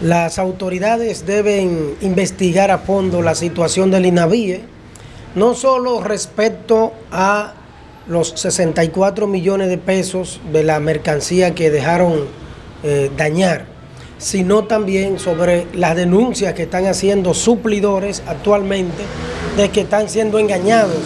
Las autoridades deben investigar a fondo la situación del INAVIE, no solo respecto a los 64 millones de pesos de la mercancía que dejaron eh, dañar, sino también sobre las denuncias que están haciendo suplidores actualmente de que están siendo engañados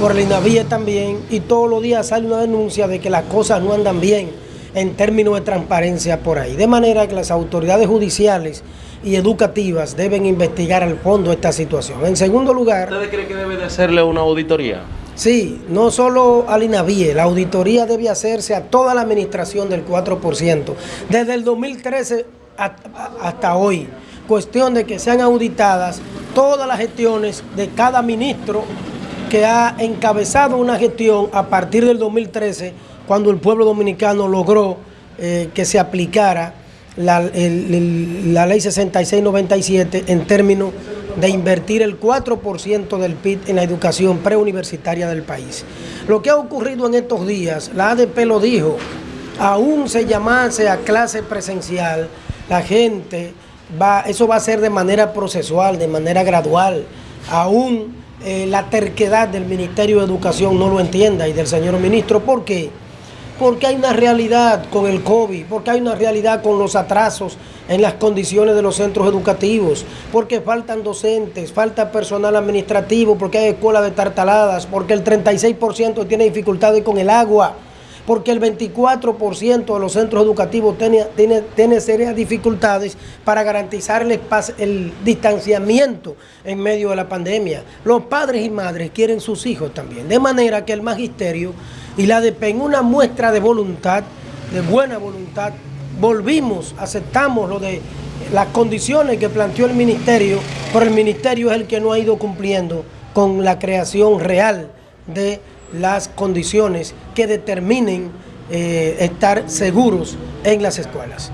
por el INAVIE también y todos los días sale una denuncia de que las cosas no andan bien en términos de transparencia por ahí. De manera que las autoridades judiciales y educativas deben investigar al fondo esta situación. En segundo lugar... ¿Ustedes creen que debe de hacerle una auditoría? Sí, no solo al INAVIE, la auditoría debe hacerse a toda la administración del 4%, desde el 2013 hasta hoy. Cuestión de que sean auditadas todas las gestiones de cada ministro que ha encabezado una gestión a partir del 2013 cuando el pueblo dominicano logró eh, que se aplicara la, ley 6697 en términos de invertir el 4% del PIB en la educación preuniversitaria del país. Lo que ha ocurrido en estos días, la ADP lo dijo, aún se llamase a clase presencial, la gente va, eso va a ser de manera procesual, de manera gradual, aún eh, la terquedad del Ministerio de Educación no lo entienda y del señor ministro, ¿por qué? Porque hay una realidad con el COVID, porque hay una realidad con los atrasos en las condiciones de los centros educativos, porque faltan docentes, falta personal administrativo, porque hay escuelas de tartaladas, porque el 36% tiene dificultades con el agua, porque el 24% de los centros educativos tiene, tiene, serias dificultades para garantizar el, distanciamiento en medio de la pandemia. Los padres y madres quieren sus hijos también, de manera que el magisterio y la ADP en una muestra de voluntad, de buena voluntad, volvimos, aceptamos lo de las condiciones que planteó el ministerio, pero el ministerio es el que no ha ido cumpliendo con la creación real de las condiciones que determinen eh, estar seguros en las escuelas.